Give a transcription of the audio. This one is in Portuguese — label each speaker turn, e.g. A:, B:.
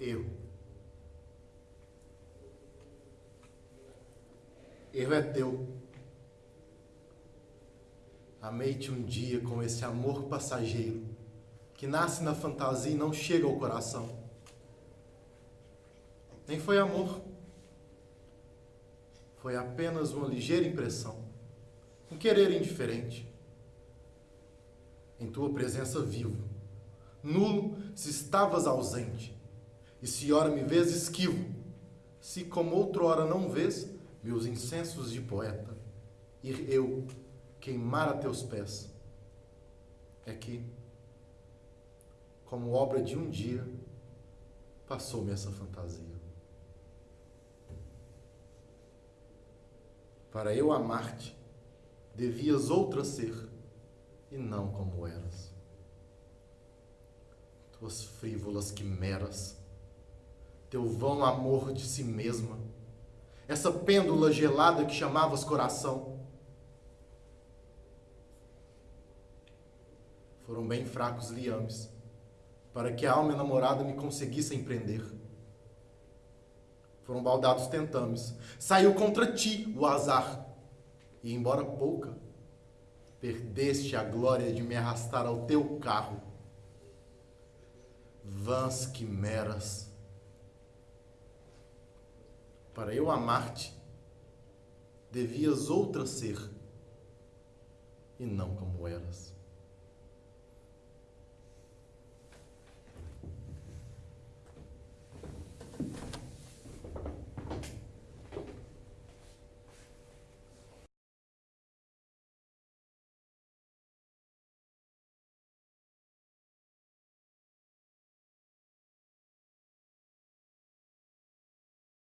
A: erro. Erro é teu. Amei-te um dia com esse amor passageiro que nasce na fantasia e não chega ao coração. Nem foi amor. Foi apenas uma ligeira impressão, um querer indiferente. Em tua presença vivo, nulo se estavas ausente, e se ora me vês esquivo, se como outrora não vês meus incensos de poeta, ir eu queimar a teus pés. É que, como obra de um dia, passou-me essa fantasia. Para eu amar-te, devias outra ser, e não como eras. Tuas frívolas quimeras, teu vão amor de si mesma, essa pêndula gelada que chamavas coração, foram bem fracos liames, para que a alma enamorada me conseguisse empreender foram baldados tentames. Saiu contra ti o azar. E embora pouca, perdeste a glória de me arrastar ao teu carro. Vãs quimeras. Para eu amar-te, devias outra ser, e não como eras.